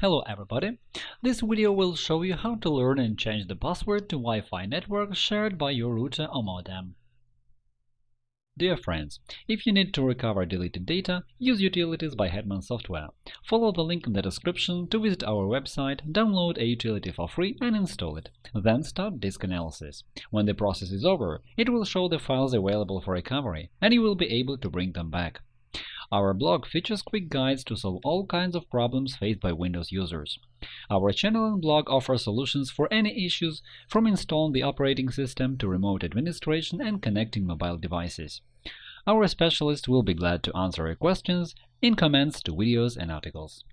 Hello everybody! This video will show you how to learn and change the password to Wi-Fi network shared by your router or modem. Dear friends, if you need to recover deleted data, use Utilities by Hetman Software. Follow the link in the description to visit our website, download a utility for free and install it. Then start disk analysis. When the process is over, it will show the files available for recovery, and you will be able to bring them back. Our blog features quick guides to solve all kinds of problems faced by Windows users. Our channel and blog offer solutions for any issues, from installing the operating system to remote administration and connecting mobile devices. Our specialists will be glad to answer your questions in comments to videos and articles.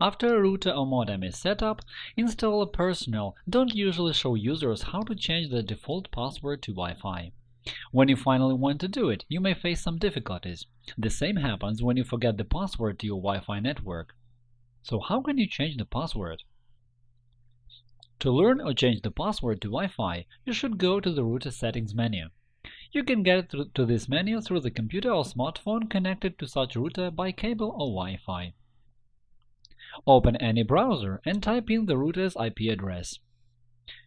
After a router or modem is set up, installer personnel don't usually show users how to change the default password to Wi-Fi. When you finally want to do it, you may face some difficulties. The same happens when you forget the password to your Wi-Fi network. So how can you change the password? To learn or change the password to Wi-Fi, you should go to the router settings menu. You can get to this menu through the computer or smartphone connected to such router by cable or Wi-Fi. Open any browser and type in the router's IP address.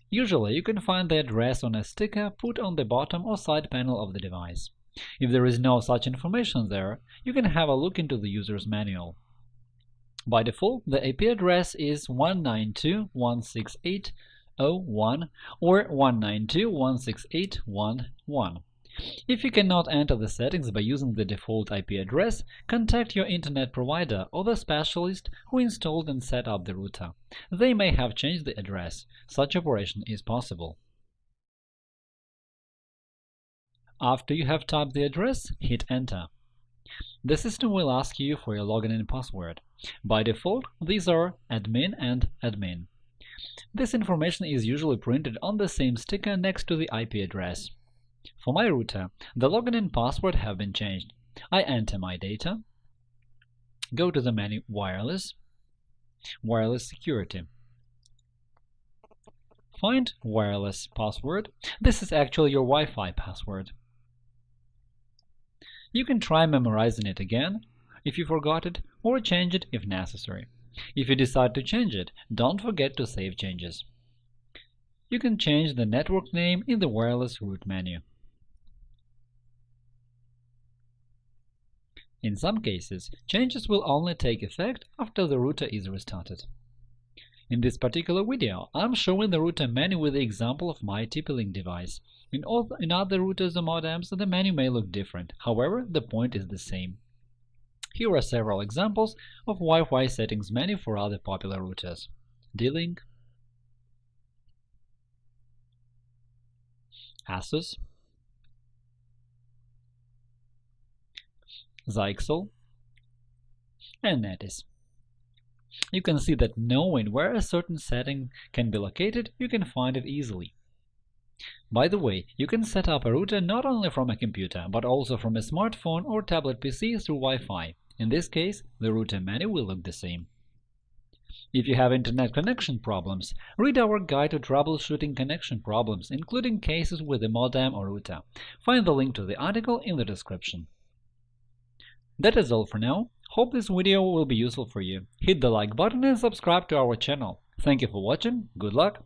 Usually, you can find the address on a sticker put on the bottom or side panel of the device. If there is no such information there, you can have a look into the user's manual. By default, the IP address is 192.168.0.1 or 192.168.1.1. If you cannot enter the settings by using the default IP address, contact your Internet provider or the specialist who installed and set up the router. They may have changed the address. Such operation is possible. After you have typed the address, hit Enter. The system will ask you for your login and password. By default, these are admin and admin. This information is usually printed on the same sticker next to the IP address. For my router, the login and password have been changed. I enter my data, go to the menu Wireless, Wireless Security. Find wireless password. This is actually your Wi-Fi password. You can try memorizing it again if you forgot it, or change it if necessary. If you decide to change it, don't forget to save changes. You can change the network name in the Wireless Root menu. In some cases, changes will only take effect after the router is restarted. In this particular video, I'm showing the router menu with the example of my TP-Link device. In, all, in other routers or modems, the menu may look different, however, the point is the same. Here are several examples of Wi-Fi settings menu for other popular routers. D-Link, Asus, Zyxel, and Netis. You can see that knowing where a certain setting can be located, you can find it easily. By the way, you can set up a router not only from a computer, but also from a smartphone or tablet PC through Wi-Fi. In this case, the router menu will look the same. If you have Internet connection problems, read our guide to troubleshooting connection problems, including cases with a modem or router. Find the link to the article in the description. That is all for now. Hope this video will be useful for you. Hit the like button and subscribe to our channel. Thank you for watching, good luck!